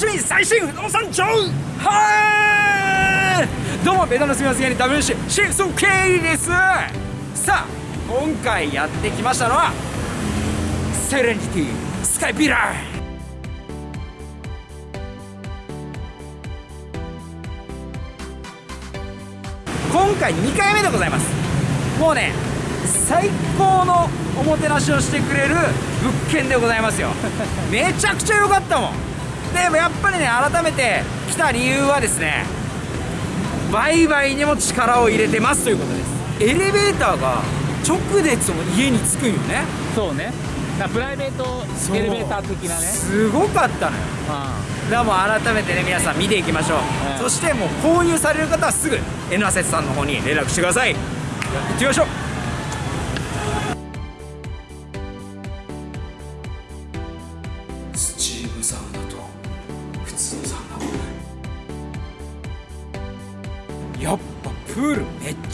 最新不動産情はい。どうもベタのすみません WC シフソケイです。さあ今回やってきましたのはセレンジティスカイピラー。今回2回目でございます。もうね最高のおもてなしをしてくれる物件でございますよ。めちゃくちゃ良かったもん。でもやっぱりね改めて来た理由はですね売買にも力を入れてますということです。エレベーターが直でその家に着くんよね。そうね。プライベートエレベーター的なね。すごかったのよ。だからもう改めてね皆さん見ていきましょう、うん、そしてもう購入される方はすぐ N アセスさんの方に連絡してください。行ってみましょう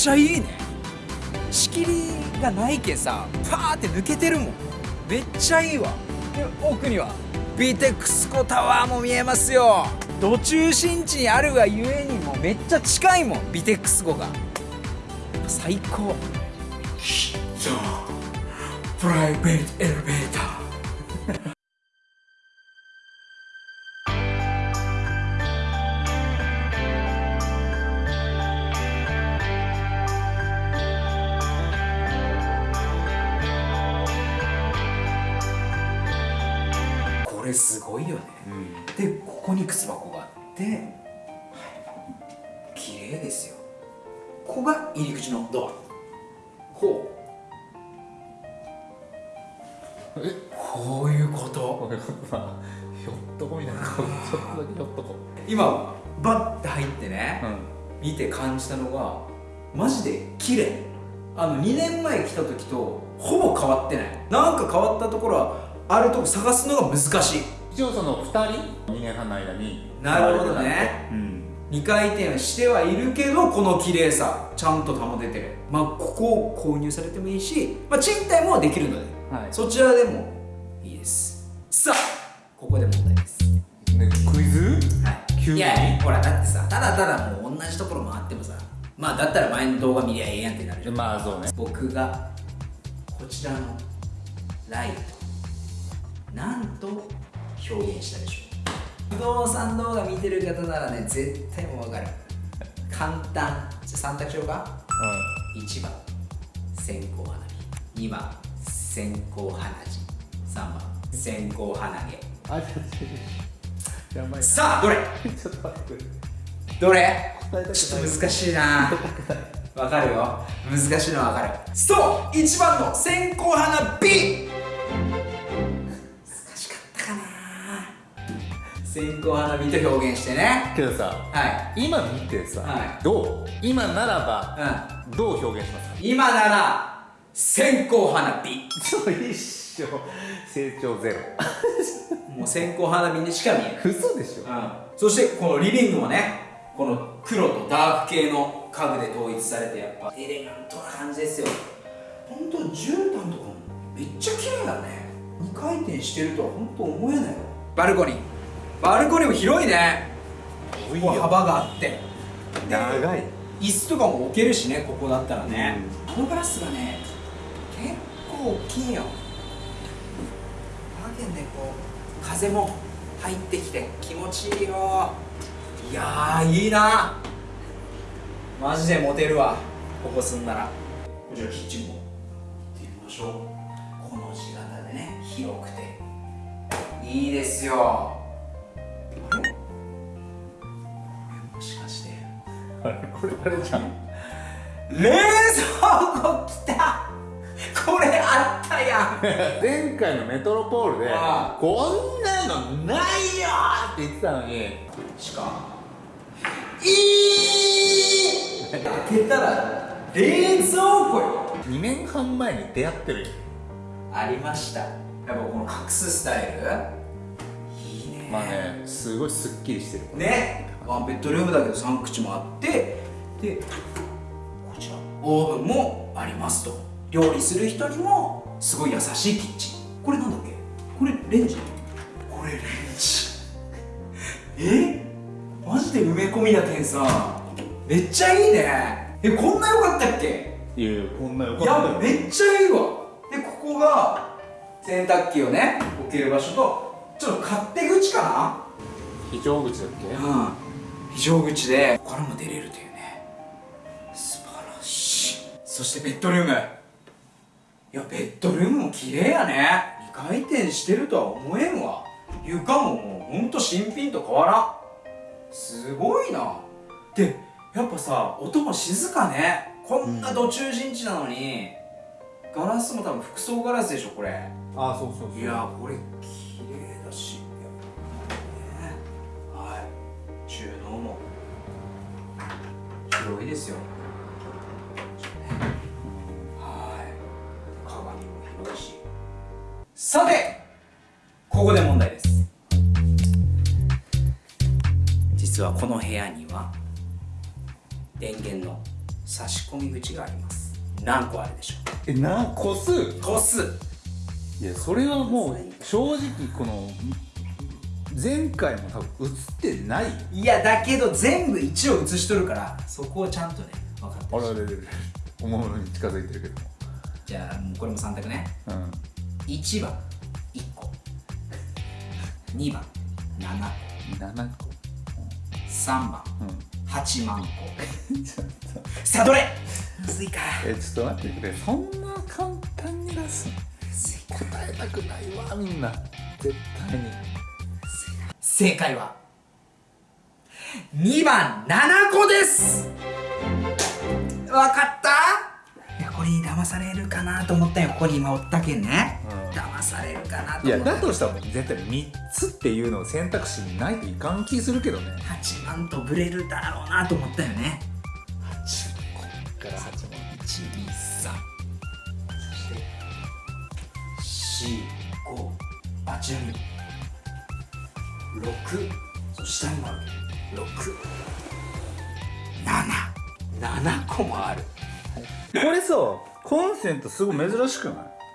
ちゃいいね。仕切りがないけさパーって抜けてるもん。めっちゃいいわ。で奥にはビテックスコタワーも見えますよ。土中心地にあるがゆえにもめっちゃ近いもんビテックスコが。最高。プライベートエレベーターすごいよね、うん、でここに靴箱があってはい。綺麗ですよ。ここが入り口のドア。こう。えこういうこと？こういうことひょっとこみたいな。ちょっとだけひょっとこ。今バッて入ってね、うん、見て感じたのがマジで綺麗。あの2年前来た時とほぼ変わってない。なんか変わったところはあるとこ探すのが難しい。一応その2人2年半の間になるほどね、うん、2回転はしてはいるけどこの綺麗さちゃんと保ててる。まあここを購入されてもいいし、まあ、賃貸もできるので、はい、そちらでもいいです。さあここで問題です。ねクイズ？はい。いやほらだってさただただもう同じところ回ってもさまあだったら前の動画見りゃええやんってなるじゃん。まあそうね。僕がこちらのライト何と表現したでしょう。不動産動画見てる方ならね絶対もう分かる。簡単。じゃあ3択しようか、うん、1番。線香花火。2番。線香花火。3番。線香花毛。あやばいさあどれ？ちょっと待ってどれ？ちょっと難しいな。わかるよ。難しいのはわかる。そう！1番の線香花火線香花火と表現してね。けどさ、はい、今見てさ、はい、どう？今ならば、うん、どう表現しますか？今なら線香花火。そう一緒成長ゼロ。もう線香花火にしか見えない。嘘でしょ、うん、そしてこのリビングもねこの黒とダーク系の家具で統一されてやっぱエレガントな感じですよ。本当絨毯とかもめっちゃ綺麗だね。2回転してるとは本当思えないよバルコニーバルコニーも広いね。幅があって。長い。椅子とかも置けるしねここだったらね、うん、このガラスがね結構大きいよ。わけでこう風も入ってきて気持ちいいよ。いやいいな。マジでモテるわここ住んだら。こちらキッチンも。行ってみましょう。この字型でね広くて。いいですよこれあれじゃん。冷蔵庫来た。これあったやん。前回のメトロポールでこんなのないよって言ってたのにしかいい開けたら冷蔵庫よ。2年半前に出会ってるありました。やっぱこの隠すスタイル？いいね。まあねすごいすっきりしてる。ねワンベッドルームだけど3口もあってでこちらオーブンもありますと。料理する人にもすごい優しいキッチン。これなんだっけ？これレンジ？これレンジ。え？マジで埋め込みな点さ。めっちゃいいね。えこんな良かったっけ？いやいやこんなよかいったよ。やめっちゃいいわ。でここが洗濯機をね置ける場所とちょっと勝手口か非常口だっけ？なうん非常口でこも出れるというね。素晴らしい。そしてベッドルーム。いやベッドルームも綺麗やね。2回転してるとは思えんわ。床ももうほんと新品と変わらん。すごいな。でやっぱさ音も静かね。こんな土中陣地なのに、ガラスも多分複層ガラスでしょこれ。あそうそうそう。いやこれ綺麗だし収納も広いですよ。はい。鏡も広いし。さてここで問題です。実はこの部屋には電源の差し込み口があります。何個あるでしょえな個数？う個数。いやそれはもう正直この前回も多分映ってないよ。いやだけど全部1を写しとるからそこをちゃんとね分かってほしいあれあれおもむろに近づいてるけどじゃあもうこれも3択ね。もうん。1番1個。2番7 7個個。3番うん。8万個。さあどれ？むずいか。えちょっと待ってくれ。そんな簡単に出す？答えたくないわみんな。絶対に正解は。2番7個です。わかった？いやこれに騙されるかなと思ったよ。ここに今おったけんね、うん。騙されるかなといや思っただとしたら絶対3つっていうのを選択肢にないといかん気するけどね。8万とブレるだろうなと思ったよね6そう下にもあるけど677個もある。これさコンセントすごい珍しくない？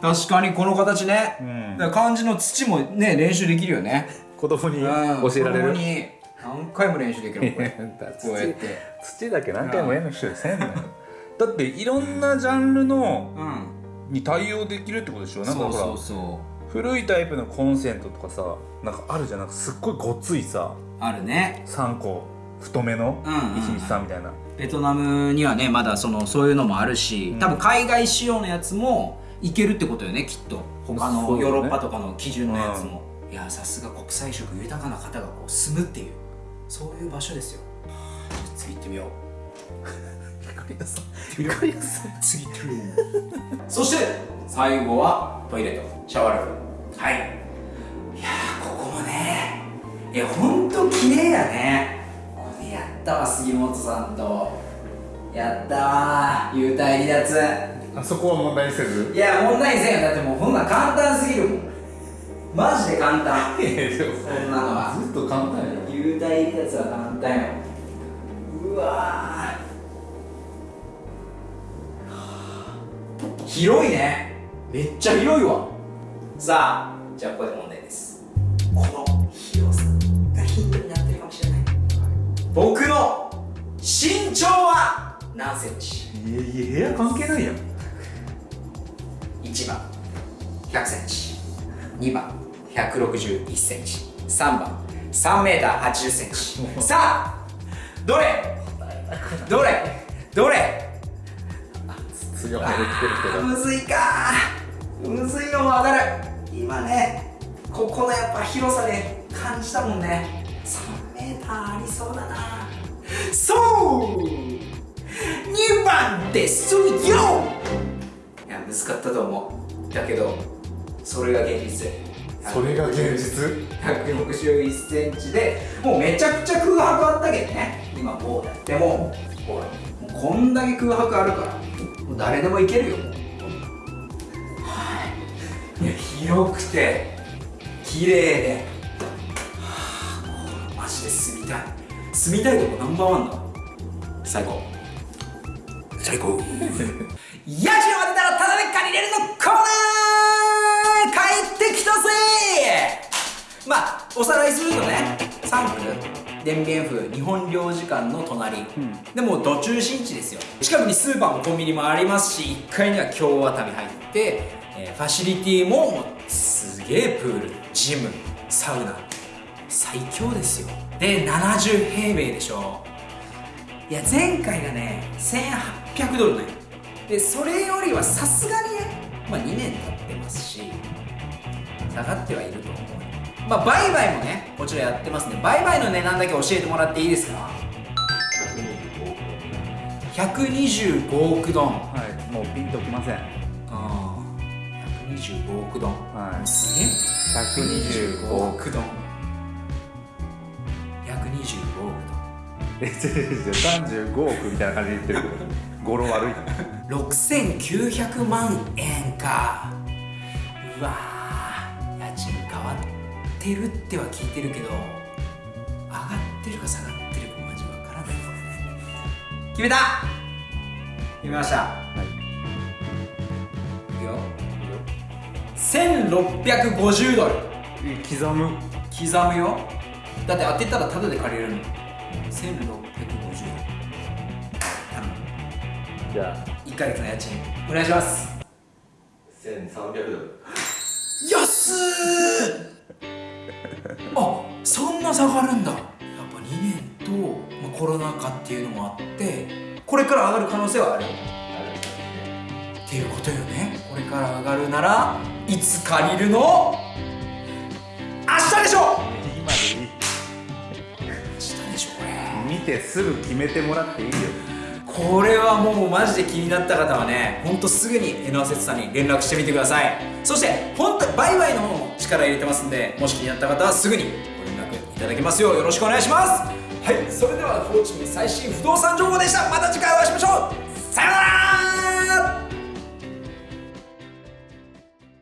確かにこの形ね、うん。だから漢字の土もね練習できるよね。子供にうん。教えられる？に。何回も練習できるこれ。土。こうやって。土だけ何回もやんなくてせんのよ。だっていろんなジャンルのうん。に対応できるってことでしょ？なんかほら。そうそうそ古いタイプのコンセントとかさなんかあるじゃん。なんかすっごいごっついさうあるね。3個太めのうんうんうん。123みたいな。ベトナムにはねまだそのそういうのもあるし、うん。多分海外仕様のやつもいけるってことよねきっと。他のヨーロッパとかの基準のやつも、いやさすが国際色豊かな方がこう住むっていう。そういう場所ですよ。はあじゃあ次行ってみようりやさん次行ってみようそして最後はトイレとシャワールーム。はい。いやーここもね。いやほんと綺麗やね。これやったわ杉本さんと。やったわ幽体離脱。あそこは問題にせず？いや問題せんよ。だってもうこんなん簡単すぎるもん。マジで簡単。そんなのは。ずっと簡単や幽体離脱は簡単ようわ広いね。めっちゃ広いわ。さあじゃあここで問題です。この広さがヒントになってるかもしれない。僕の身長は何センチ？いやいや部屋関係ないやん。1番100センチ。2番161センチ。3番3メーター80センチ。さあどれ？どれ？どれ？で来てるけど。むずいか。むずいのもわかる。今ねここのやっぱ広さで感じたもんね。3メーターありそうだな。そう！2番です。よ！いや難かったと思う。だけどそれが現実。それが現実？161センチでもうめちゃくちゃ空白あったけどね。今こうやってもほらもうこんだけ空白あるから。もう誰でもいけるよもう。はい。いや広くて綺麗で。はあマジで住みたい。住みたいとこナンバーワンだ。最高。最高。家賃を当てたらタダで借りれるのコーナー帰ってきたぜ。まあおさらいするとね3区電弁府日本領事館の隣、ん。でもうど中心地ですよ。近くにスーパーもコンビニもありますし1階には京ワタミ入って、えーファシリティもすげえプールジムサウナ。最強ですよ。で70平米でしょ。いや前回がね1800ドルねでそれよりはさすがにね、まあ、2年経ってますし下がってはいるとまあ売買もねこちらやってますんで売買の値段だけ教えてもらっていいですか？125億ドン。はいもうピンときません。ああ。125億ドン。はい。すげえ。125億億ドン。125億ドン。え違う違う違う。35億みたいな感じで言ってるけど。語呂悪い。な6900万円か。うわてるっては聞いてるけど上がってるか下がってるかマジわからない。これね決めた！決めました。はい。いくよ。1650ドル。え刻む。刻むよ。だって当てたらタダで借りれるの。1650ドル。じゃあ。1ヶ月の家賃お願いします。1300ドル。安ーあそんな下がるんだ。やっぱ2年と、まあ、コロナ禍っていうのもあってこれから上がる可能性はある。っていうことよね。これから上がるならいつ借りるの？明日でしょ！今でいい。明日でしょこれ。見てすぐ決めてもらっていいよこれはもうマジで気になった方はねほんとすぐに江ノアセさんに連絡してみてください。そして本当バイバイの方も力入れてますんでもし気になった方はすぐにご連絡いただけますようよろしくお願いします。はいそれではフォーチュン最新不動産情報でした。また次回お会いしましょう。さようなら。